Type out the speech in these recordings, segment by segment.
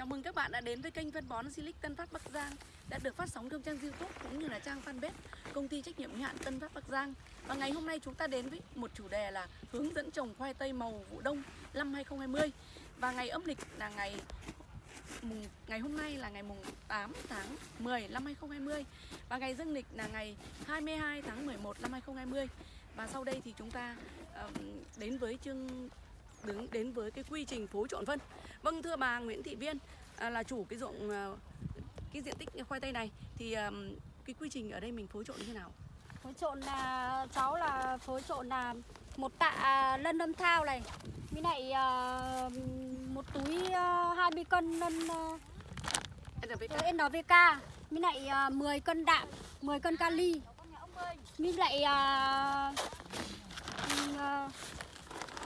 Chào mừng các bạn đã đến với kênh phân bón Silic Tân Phát Bắc Giang, đã được phát sóng trong trang YouTube cũng như là trang fanpage công ty trách nhiệm hữu hạn Tân Phát Bắc Giang. Và ngày hôm nay chúng ta đến với một chủ đề là hướng dẫn trồng khoai tây màu vụ đông năm 2020. Và ngày âm lịch là ngày mùng, ngày hôm nay là ngày mùng 8 tháng 10 năm 2020 và ngày dương lịch là ngày 22 tháng 11 năm 2020. Và sau đây thì chúng ta đến với chương đứng đến với cái quy trình phối trộn phân. Vâng thưa bà Nguyễn Thị Viên à, là chủ cái ruộng à, cái diện tích khoai tây này thì ờm, cái quy trình ở đây mình phối trộn như thế nào? phối trộn là cháu là phối trộn là một tạ lân lâm thao này với lại ờ, một túi uh, 20 cân lân uh, NPK. NPK với lại ờ, 10 cân đạm 10 cân kali với lại ờ, ừm, ờ,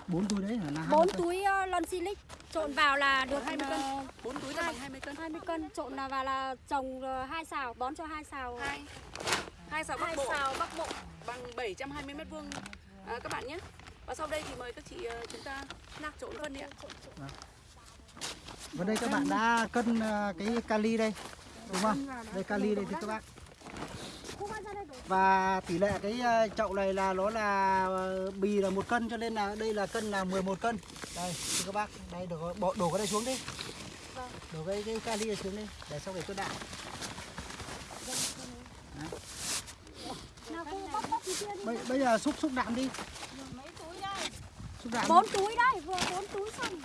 bốn túi đấy là bốn 20 cân? túi uh, lon silic trộn vào là được 20 cân. ờ, 4 túi là bằng 20 cân. 20 cân trộn là vào là trồng ờ, hai xào bón cho hai xào Hai hai xào bắc hai bộ xào bắc bộ bằng 720 mét vuông à, các bạn nhé. Và sau đây thì mời các chị ờ, chúng ta trộn phân đi ạ. Và đây các bạn đã cân ờ, cái kali đây đúng không? Đây kali đây thì các bác. Và tỷ lệ cái ờ, chậu này là nó là ờ, bì là một cân cho nên là đây là cân là 11 cân. Đây các bác, đây đổ bỏ đổ cái này xuống đi. Đổ cái cái kali này xuống đi để sau thì kia đi Bây, bây giờ xúc xúc đạm đi. mấy túi đây? Bốn túi đây vừa bốn túi xong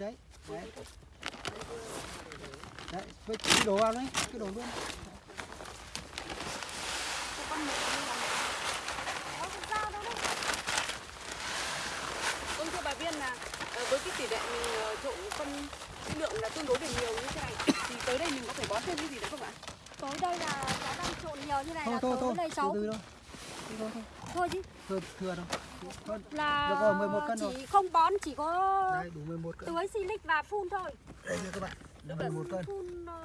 Đấy, đấy. Đấy. Với cái đổ vào đấy, cái đổ luôn. có con dao đâu đấy Vâng thưa bà Viên là ờ, với cái tỷ lệ mình ờ, trộn phân lượng là tương đối được nhiều như thế này thì tới đây mình có phải bón thêm cái gì nữa không ạ? tối đây là cháu đang trộn nhiều như này Thôi là thôi tối thôi, đây từ cháu từ thôi. Từ thôi thôi. thôi chứ Thừa, thừa đâu. Thôi, là Được rồi, 11 cân chỉ rồi. không bón chỉ có đây đủ 11 cân. tưới silic và phun thôi Đây nha các bạn. Là 11 cân. phun ờ,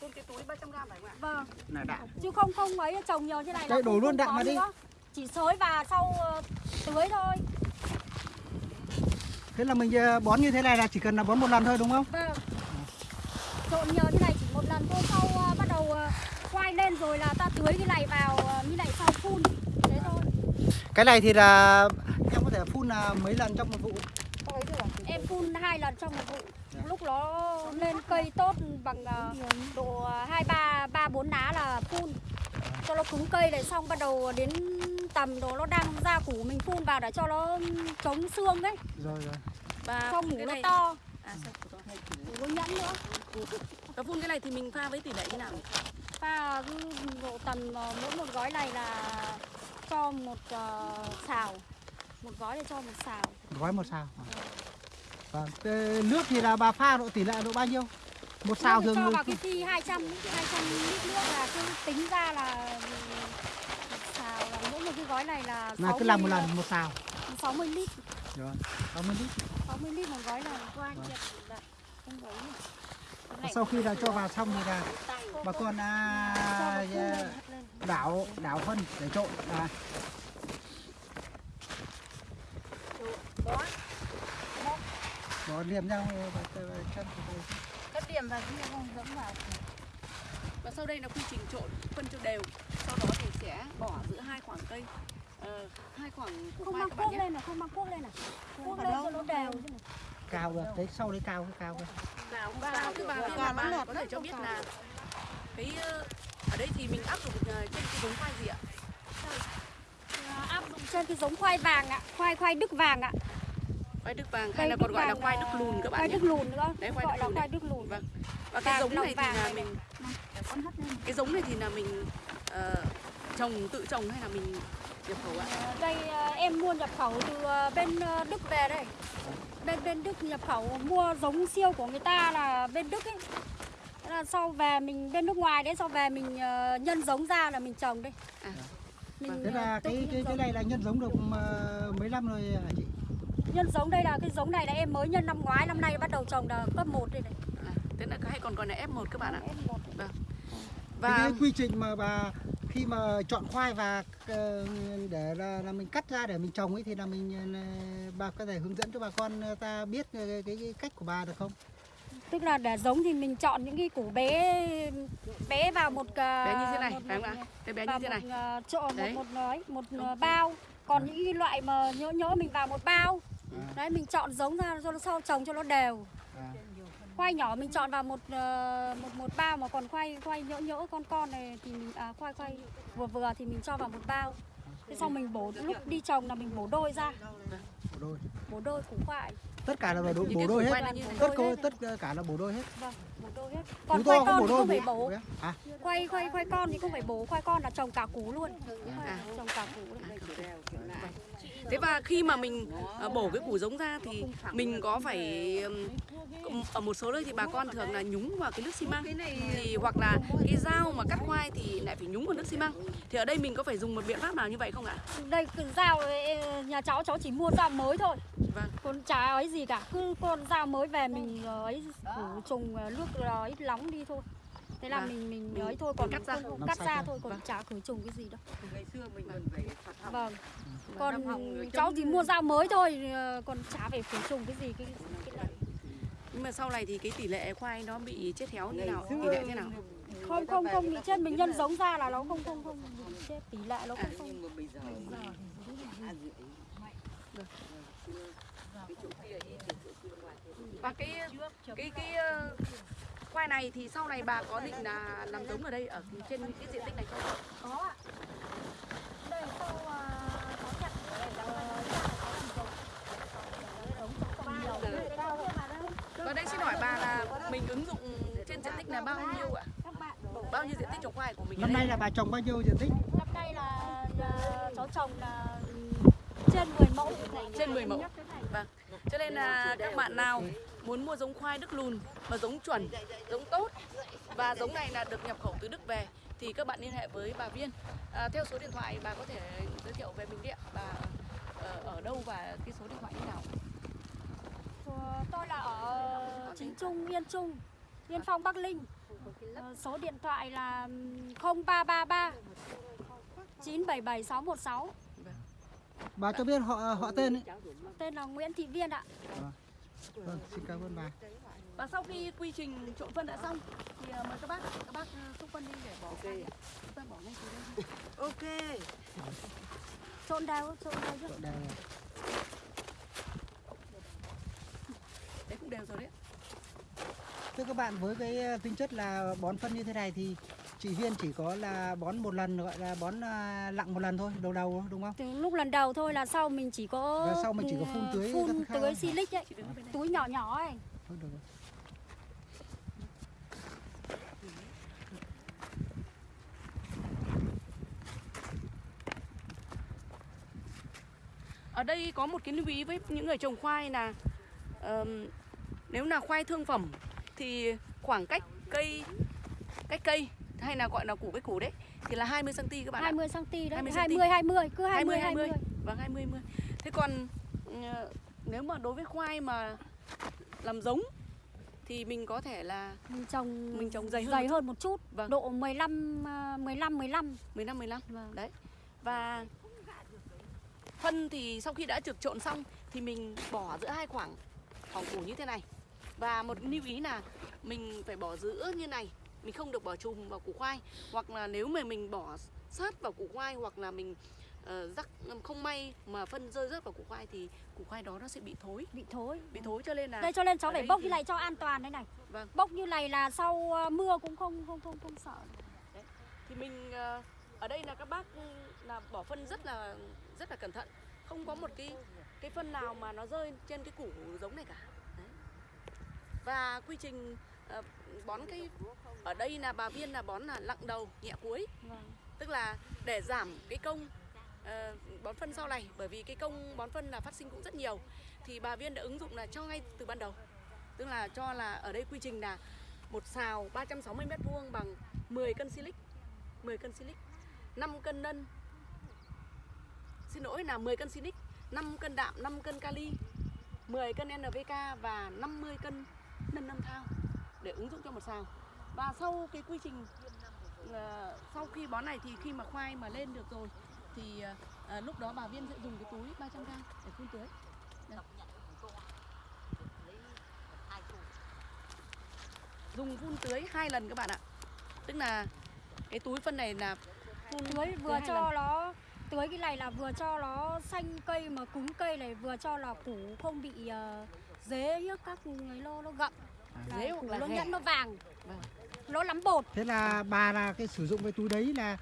Phun cái túi 300 gram phải không ạ? vâng Là đạm. chứ không không ấy trồng nhiều như này là Đây, đổ không- luôn đạm vào đi. nữa. chỉ xới và sau ờ, tưới thôi Thế là mình ờ, bón như thế này là chỉ cần là bón một lần thôi đúng không? vâng trộn nhiều như này chỉ một lần thôi sau bắt đầu quay lên rồi là ta tưới cái này vào như này sau phun Cái này thì là em có thể phun là mấy lần trong một vụ. em phun hai lần trong một vụ lúc nó lên cây tốt bằng ờ, độ hai ba ba bốn lá là phun cho nó cứng cây này xong bắt đầu đến tầm đó nó đang ra củ mình phun vào để cho nó chống xương ấy Rồi rồi. Và cho phun mủ cái nó này to À sao? mủ nó nhẵn nữa Và phun cái này thì mình pha với tỷ lệ như nào? pha cứ độ tầm ờ, mỗi một gói này là cho một ờ, xào một gói để cho một xào Gói một xào. Vâng. Thế nước thì là bà pha độ tỷ lệ độ bao nhiêu? Một xào thường cho vào cái phi 200 200 lít nước là cứ tính ra là một xào là mỗi một cái gói này là là cứ làm một 60 lần một xào. 60 lít Rồi. 60 lít. 60 lít một gói này qua Vâng. nhiệt là không gói này. Và này Sau khi là cho vào xong thì là bà con à, à, đảo đảo phân để trộn. À, bỏ liềm nhau chân. Cất điểm vào kia không dẫm vào Và sau đây là quy trình trộn phân cho đều. Sau đó thì sẽ bỏ giữa hai khoảng cây ờ, hai khoảng củ không mang các bạn cuốc nhé. lên nào không mang cuốc lên nào cuốc lên cho nó đều này. cao được đấy sau đấy cao cái cao cái và thưa bà Viên là bà có thể cho biết là cái ờ, ở đây thì mình áp dụng ờ, trên cái giống khoai gì ạ? À, áp dụng trên cái giống khoai vàng ạ khoai khoai đức vàng ạ. Khoai đức vàng hay là còn gọi là khoai là- đức lùn các bạn khoai nhé. đức lùn nữa. Đấy, khoai gọi đức là lùn khoai đức lùn. Vâng. Và cái Vàng, giống này thì là mình Để con hất lên. cái giống này thì là mình ờ, trồng tự trồng hay là mình nhập khẩu ạ? Ờ, đây ờ, em mua nhập khẩu từ ờ, bên ờ, Đức về đây bên bên Đức nhập khẩu mua giống siêu của người ta là bên Đức ấy Thế là sau về mình bên nước ngoài đấy sau về mình ờ, nhân giống ra là mình trồng đây À. mình thế là ờ, cái cái cái giống. này là nhân giống được ờ, mấy năm rồi hả chị nhân giống đây là cái giống này là em mới nhân năm ngoái năm nay bắt đầu trồng là cấp 1 đây này À, thế là hay còn gọi là F1 các bạn ạ. Em một Vâng. Và Và cái quy trình mà bà khi mà chọn khoai và ờ, để là, là mình cắt ra để mình trồng ấy thì là mình ờ, bà có thể hướng dẫn cho bà con ờ, ta biết cái, cái, cái cách của bà được không? tức là để giống thì mình chọn những cái củ bé bé vào một Bé như thế này, một, phải không một- ạ? Cái bé như thế này. một chỗ một Đấy. một nói một ờ, bao còn những cái loại mà nhỡ nhỡ mình vào một bao À. đấy mình chọn giống ra cho nó sau trồng cho nó đều À. khoai nhỏ mình chọn vào một ờ, một một bao mà còn khoai khoai nhỡ nhỡ con con này thì mình à, khoai khoai vừa vừa thì mình cho vào một bao. Thế xong mình bổ lúc đi trồng là mình bổ đôi ra. Bổ đôi. bổ đôi củ khoai. Tất cả là bổ đôi, bổ đôi hết. Tất cô tất cả là bổ đôi hết. vâng bổ đôi hết. Còn khoai con thì không phải bổ- bổ À, khoai khoai khoai con thì không phải bổ. Khoai con là trồng cả củ luôn. À. trồng cả củ luôn. Thế và khi mà mình ờ, bổ cái củ giống ra thì mình có phải ở một số nơi thì bà con thường là nhúng vào cái nước xi măng thì hoặc là cái dao mà cắt khoai thì lại phải nhúng vào nước xi măng. Thì ở đây mình có phải dùng một biện pháp nào như vậy không ạ? đây dao nhà cháu cháu chỉ mua dao mới thôi Vâng. còn chả ấy gì cả cứ con dao mới về mình ờ, ấy khử trùng ờ, nước ờ, ấy nóng đi thôi thế là Vâng. mình mình ấy thôi còn cắt ra. không- không cắt ra thôi còn Vâng. chả khử trùng cái gì đâu ngày xưa mình còn phải phạt học vâng Năm còn cháu chỉ mua dao mới thôi ờ, còn chả phải khử trùng cái gì cái, cái này Nhưng mà sau này thì cái tỷ lệ khoai nó bị chết héo như nào? Tỷ lệ thế nào? không không không bị chết mình nhân giống ra là nó không không không bị chết tỷ lệ nó À, không không bây giờ à, rưỡi. cái chỗ kia ít thì chỗ kia ngoài thế Và cái cái cái khoai này thì sau này bà có định là làm giống ở đây ở trên cái diện tích này không? có ạ đây sau ờ, có chặt. Và đây xin hỏi bà là mình ứng dụng trên diện tích là bao nhiêu ạ? Bao nhiêu diện tích trồng khoai của mình năm nay là bà trồng bao nhiêu diện tích? năm nay là ờ, cháu trồng là trên 10 mẫu Trên 10 mẫu. Vâng. Cho nên là các bạn nào muốn mua giống khoai Đức lùn mà giống chuẩn, giống tốt và giống này là được nhập khẩu từ Đức về thì các bạn liên hệ với bà Viên. À, theo số điện thoại bà có thể giới thiệu về mình điện bà ờ, ở đâu và cái số điện thoại như nào? Tôi là ở chính trung yên trung yên phong bắc linh Ờ, số điện thoại là 0333 977 616 Bà cho biết họ họ tên ấy. tên là Nguyễn Thị Viên ạ Vâng, xin cảm ơn bà. Và sau khi quy trình trộn phân đã xong thì ờ, mời các bác các bác ờ, xúc phân đi để bỏ okay. chúng ta bỏ ngay từ đây. ok trộn đều trộn đều chứ Đây. Đấy cũng đều rồi đấy. Thưa các bạn, với cái ờ, tính chất là bón phân như thế này thì chị Viên chỉ có là bón một lần gọi là bón à, lặng một lần thôi, đầu đầu đúng không? từ lúc lần đầu thôi là sau mình chỉ có Và sau mình chỉ có phun tưới phun tưới silic ấy túi nhỏ nhỏ ấy Thôi được rồi. Ở đây có một cái lưu ý với những người trồng khoai là ờm, nếu là khoai thương phẩm thì khoảng cách cây cách cây hay là gọi là củ với củ đấy thì là 20 cm các bạn ạ. 20 cm đấy 20 20 cm. 20 cứ 20 20 20 Vâng 20 20. Thế còn ờ, nếu mà đối với khoai mà làm giống thì mình có thể là mình trồng mình trồng dày hơn dày một chút. hơn một chút Vâng. độ 15 ờ, 15 15 15 15. vâng. Đấy. Và phân thì sau khi đã trượt trộn xong thì mình bỏ giữa hai khoảng khoảng củ như thế này. Và một lưu ý là mình phải bỏ giữa như này, mình không được bỏ chùm vào củ khoai. Hoặc là nếu mà mình bỏ sát vào củ khoai hoặc là mình ờ, rắc không may mà phân rơi rớt vào củ khoai thì củ khoai đó nó sẽ bị thối, bị thối. Bị thối cho nên là đây cho nên cháu phải bốc thì- như này cho an toàn đây này. Vâng. bốc như này là sau ờ, mưa cũng không không không không sợ. Thì mình ờ, ở đây là các bác là bỏ phân rất là rất là cẩn thận. Không có một cái cái phân nào mà nó rơi trên cái củ giống này cả. Đấy. và quy trình ờ, bón cái ở đây là bà viên là bón là lặng đầu nhẹ cuối. Vâng. tức là để giảm cái công ờ, bón phân sau này bởi vì cái công bón phân là phát sinh cũng rất nhiều. Thì bà viên đã ứng dụng là cho ngay từ ban đầu. Tức là cho là ở đây quy trình là một xào 360 mét vuông bằng 10 cân silic 10 cân silic 5 cân nân. Xin lỗi là 10 cân silic 5 cân đạm 5 cân kali 10 cân NPK và 50 cân nân âm thao để ứng dụng cho một xào và sau cái quy trình ờ, sau khi bón này thì khi mà khoai mà lên được rồi thì ờ, lúc đó bà Viên sẽ dùng cái túi 300 g để phun tưới. Đây. Dùng phun tưới hai lần các bạn ạ. Tức là cái túi phân này là phun tưới vừa cho lần. nó tưới cái này là vừa cho nó xanh cây mà cứng cây này vừa cho là củ không bị uh, dế nhá các người nó nó gặm Là Dế hoặc là nó ghẻ. nhẫn nó vàng Vâng. nó lắm bột Thế là bà là cái sử dụng cái túi đấy là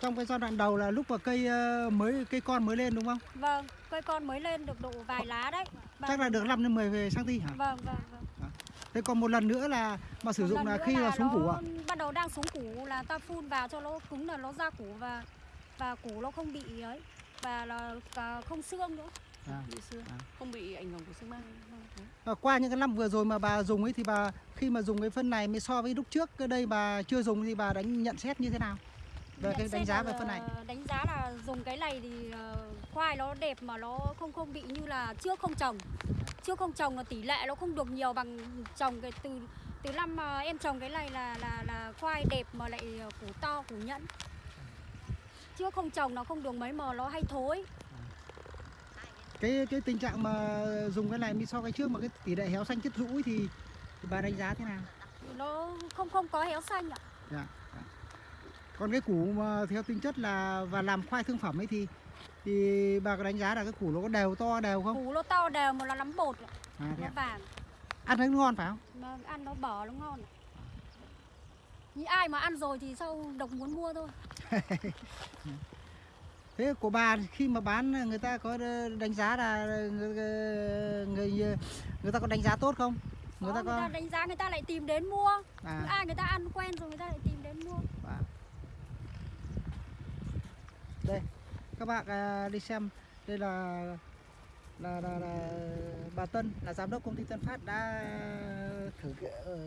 trong cái giai đoạn đầu là lúc mà cây ờ, mới cây con mới lên đúng không? vâng cây con mới lên được độ vài lá đấy Bà- Chắc là được 5 đến 10 cm hả? vâng vâng vâng Thế còn một lần nữa là mà sử Một dụng là khi là xuống củ ạ? bắt đầu đang xuống củ là ta phun vào cho nó cứng là nó ra củ và và củ nó không bị ấy và là cả không xương nữa À. bị xương, À. không bị ảnh hưởng của xương mang. À, qua những cái năm vừa rồi mà bà dùng ấy thì bà khi mà dùng cái phân này mới so với lúc trước cái đây bà chưa dùng thì bà đánh nhận xét như thế nào? Về Nhận cái đánh giá về phân này. đánh giá là dùng cái này thì ờ, khoai nó đẹp mà nó không không bị như là trước không trồng trước không trồng là tỷ lệ nó không được nhiều bằng trồng cái từ từ năm mà em trồng cái này là là là khoai đẹp mà lại ờ, củ to củ nhẫn trước không trồng nó không được mấy mà nó hay thối Cái cái tình trạng mà dùng cái này mới so cái trước mà cái tỷ lệ héo xanh chất rũ thì, thì bà đánh giá thế nào? nó không không có héo xanh ạ Dạ. dạ. Còn cái củ mà theo tính chất là và làm khoai thương phẩm ấy thì thì bà có đánh giá là cái củ nó có đều to đều không? củ nó to đều mà nó lắm bột ạ, À, nó vàng Ăn thấy ngon phải không? mà ăn nó bở nó ngon như ai mà ăn rồi thì sau độc muốn mua thôi Thế của bà khi mà bán người ta có đánh giá là người người, người ta có đánh giá tốt không? Người Đó, ta người ta có đánh giá người ta lại tìm đến mua à, ai người ta ăn quen rồi người ta lại tìm đến mua à. Đây, các bạn à, đi xem đây là là, là, là bà Tân là giám đốc công ty Tân Phát đã thử ờ,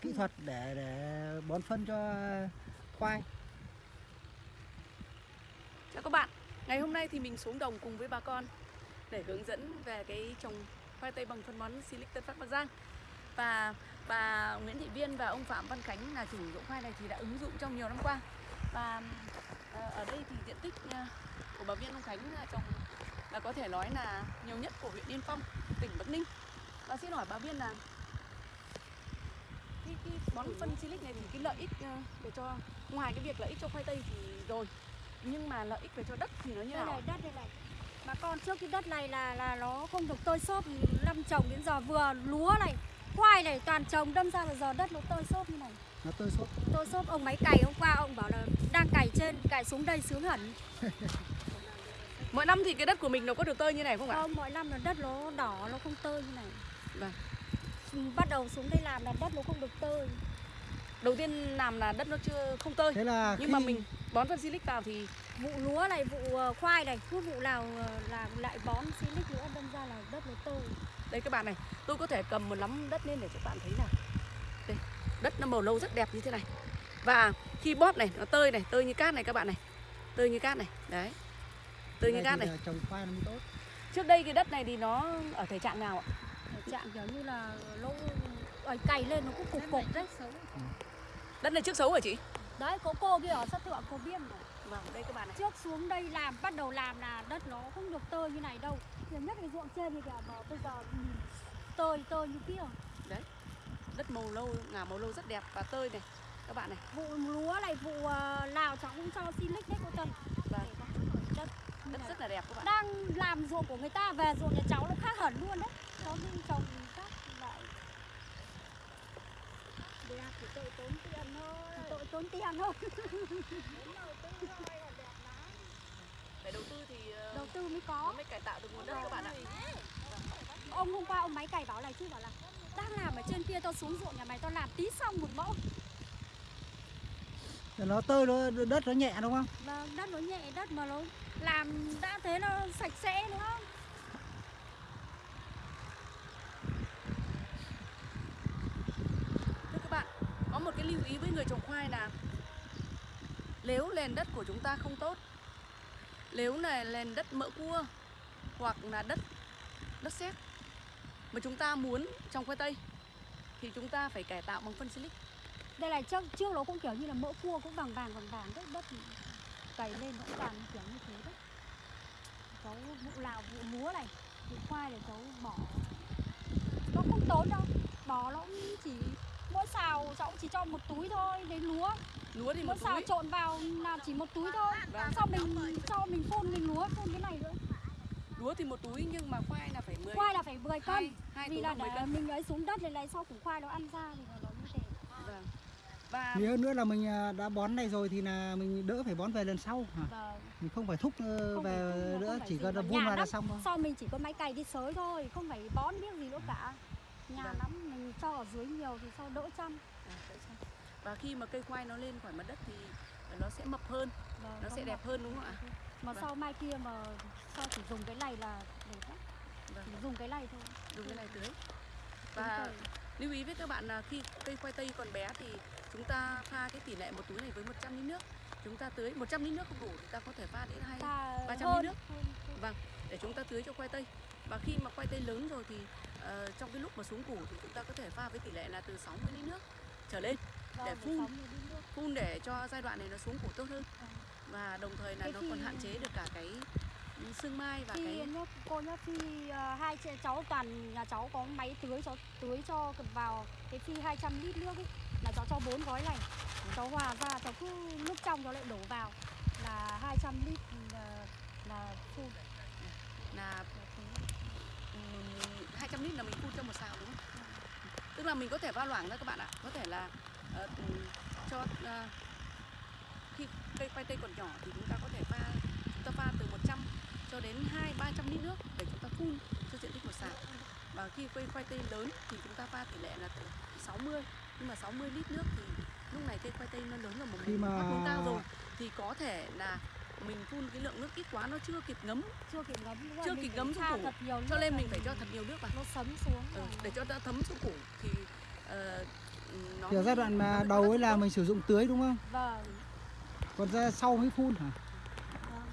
kỹ thuật để để bón phân cho khoai. Chào các bạn, ngày hôm nay thì mình xuống đồng cùng với bà con để hướng dẫn về cái trồng khoai tây bằng phân bón Silic Tân Phát Bắc Giang. Và bà Nguyễn Thị Viên và ông Phạm Văn Khánh là chủ dụng khoai này thì đã ứng dụng trong nhiều năm qua. Và ờ, ở đây thì diện tích ờ, của bà Viên ông Khánh là trồng là có thể nói là nhiều nhất của huyện Yên Phong, tỉnh Bắc Ninh. Và xin hỏi bà Viên là cái, cái bón phân Silic này thì cái lợi ích ờ, để cho ngoài cái việc lợi ích cho khoai tây thì rồi nhưng mà lợi ích về cho đất thì nó như đây nào? này đất đây này. Bà con trước cái đất này là là nó không được tơi xốp năm trồng đến giờ vừa lúa này khoai này toàn trồng đâm ra là giờ đất nó tơi xốp như này. Nó tơi xốp. tôi xốp ông máy cày hôm qua ông bảo là đang cày trên cày xuống đây sướng hẳn. Mỗi năm thì cái đất của mình nó có được tơi như này không ạ? Không mỗi năm là đất nó đỏ nó không tơi như này. Vâng. Ừ, bắt đầu xuống đây làm là đất nó không được tơi. Đầu tiên làm là đất nó chưa không tơi. Thế là nhưng khi mà mình bón phân silic vào thì vụ lúa này vụ ờ, khoai này cứ vụ nào ờ, làm lại bón silic nữa đâm ra là đất nó tơi. Đây các bạn này tôi có thể cầm một nắm đất lên để cho bạn thấy là đây đất nó màu lâu rất đẹp như thế này. Và khi bóp này nó tơi này tơi như cát này các bạn này. Tơi như cát này đấy. Tơi như cát này. là trồng khoai nó mới tốt. trước đây cái đất này thì nó ở thể trạng nào ạ? Trạng kiểu như là ở cày lên nó cũng cục cục đấy. đất này trước xấu hả chị đấy có cô kia ở sát thượng cô biêm này. vâng đây các bạn này trước xuống đây làm bắt đầu làm là đất nó không được tơi như này đâu. Nhiều nhất cái ruộng trên thì kìa mà bây giờ nhìn tơi tơi như kia. Đất màu lâu ngả màu lâu rất đẹp và tơi này các bạn này. Vụ lúa này vụ ờ, nào cháu cũng cho silic đấy cô Tân Vâng. đất. Đất rất là đẹp các bạn đang làm ruộng của người ta về ruộng nhà cháu nó khác hẳn luôn đấy. Cháu đi trồng khác lại đẹp thì tội tốn tiền thôi. Tội tốn tiền thôi. Để đầu tư thì ờ, đầu tư mới nó có. mới cải tạo được nguồn đất các bạn ạ. Ông hôm qua ông máy cày bảo này chứ bảo là đang làm ở trên kia tao xuống ruộng nhà mày tao làm tí xong một mẫu. Nó tơi nó đất nó nhẹ đúng không? và đất nó nhẹ đất mà nó làm đã thế nó sạch sẽ nữa Thưa các bạn, có một cái lưu ý với người trồng khoai là nếu nền đất của chúng ta không tốt, nếu là nền đất mỡ cua hoặc là đất đất sét mà chúng ta muốn trồng khoai tây thì chúng ta phải cải tạo bằng phân silic. đây là trước trước nó cũng kiểu như là mỡ cua cũng vàng vàng vàng vàng đất đất cày lên vẫn cũng vàng kiểu như thế đấy. Cháu vụ lào vụ lúa này vụ khoai để cháu bỏ. Nó không tốn đâu bỏ nó cũng chỉ mỗi xào cháu chỉ cho một túi thôi đến lúa lúa thì một xào túi trộn vào là chỉ một túi thôi Vâng. sau mình cho mình phun mình lúa phun cái này nữa lúa thì một túi nhưng mà khoai là phải 10 khoai là phải 10 cân hai hai vì là là 10 để cân mình ấy xuống đất này này sau củ khoai nó ăn ra thì nó như thế vâng và Thì hơn nữa là mình à, đã bón này rồi thì là mình đỡ phải bón về lần sau hả? và Mình không phải thúc ờ, Không phải về thúc, không nữa, phải chỉ cần vun vào là xong thôi. sau mình chỉ có máy cày đi sới thôi không phải bón biết gì nữa cả nhà Vâng. lắm mình cho ở dưới nhiều thì sau đỡ chăm. Và khi mà cây khoai nó lên khỏi mặt đất thì nó sẽ mập hơn Vâng, nó sẽ đẹp mập. hơn đúng không ạ? Mà Vâng. sau mai kia mà sau chỉ dùng cái này là đẹp lắm? Vâng. chỉ dùng cái này thôi. Dùng cái này tưới. Và lưu ý với các bạn là khi cây khoai tây còn bé thì chúng ta pha cái tỷ lệ một túi này với 100 lít nước. Chúng ta tưới 100 lít nước không đủ chúng ta có thể pha đến hai 300 hơn, lít nước. vâng để chúng ta tưới cho khoai tây. Và khi mà khoai tây lớn rồi thì ờ, trong cái lúc mà xuống củ thì chúng ta có thể pha với tỷ lệ là từ 60 lít nước trở lên để để phun. phun để cho giai đoạn này nó xuống củ tốt hơn Vâng. và đồng thời là nó còn hạn chế được cả cái sương mai và cái nhá, cô nhá phi ờ, hai chị- cháu toàn nhà cháu có máy tưới cháu tưới cho vào cái phi 200 lít nước ấy là cháu cho bốn gói này cháu hòa ra cháu cứ nước trong cháu lại đổ vào là 200 lít là, là phun là ừm, 200 lít là mình phun cho một xào đúng không? Tức là mình có thể pha loãng ra các bạn ạ, có thể là ờ, cho ờ, khi cây khoai tây còn nhỏ thì chúng ta có thể pha chúng ta pha từ 100 cho đến 2 300 lít nước để chúng ta phun cho diện tích một xào. Và khi cây khoai tây lớn thì chúng ta pha tỷ lệ là từ 60 nhưng mà 60 lít nước thì lúc này cây khoai tây nó lớn rồi mà Khi mình mà- hướng cao rồi thì có thể là mình phun cái lượng nước ít quá nó chưa kịp ngấm. Chưa kịp ngấm đúng Chưa kịp ngấm xuống củ. thật nhiều cho nước nên là mình phải cho thật nhiều nước vào. Nó sấm xuống ừ, để cho nó thấm xuống củ thì ờ, nó Kiểu giai đoạn mà đầu ấy là mình sử dụng tưới đúng không? vâng. Còn ra sau mới phun hả? vâng.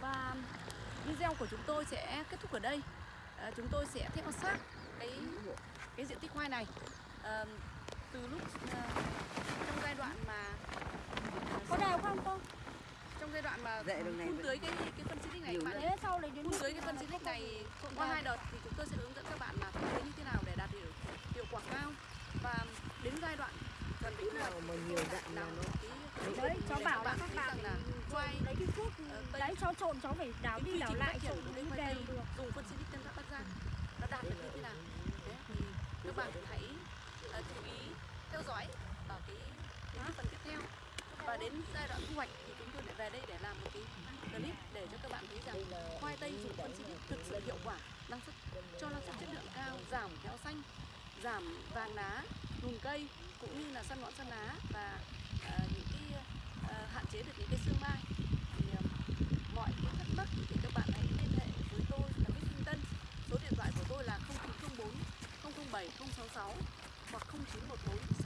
và video của chúng tôi sẽ kết thúc ở đây. Ờ, chúng tôi sẽ theo sát cái cái diện tích khoai này. Ờ, từ lúc ờ, trong giai đoạn mà có đều không cô? Trong giai đoạn mà này phun tưới cái cái phân xịt này bạn thế sau đấy đến phun tưới cái phân xịt này qua hai đợt thì chúng tôi sẽ hướng dẫn các bạn là phun tưới như thế nào để đạt hiệu hiệu quả cao. Và đến giai đoạn đến thu hoạch nào mà nhiều đạn là nó cái đấy cháu bảo là các bạn là khoai lấy cái thuốc đấy cháu trộn cháu phải đảo cái đi trình lại trộn khoai đều được. dùng phân xịt tân phát bắc giang nó đạt được như thế nào? Thế thì các bạn hãy ờ, chú ý theo dõi ở cái, cái phần tiếp theo. Và đến giai đoạn thu hoạch thì chúng tôi lại về đây để làm một cái clip để cho các bạn thấy rằng khoai tây dùng phân xịt thực sự hiệu quả năng suất cho năng suất chất lượng cao giảm héo xanh giảm vàng lá lùn cây cũng như là săn ngọn săn lá và ờ, những cái ờ, hạn chế được những cái sương mai. Thì ờ, mọi cái thắc mắc thì các bạn hãy liên hệ với tôi là Bích Minh Tân số điện thoại của tôi là 0904 007 066 hoặc 0914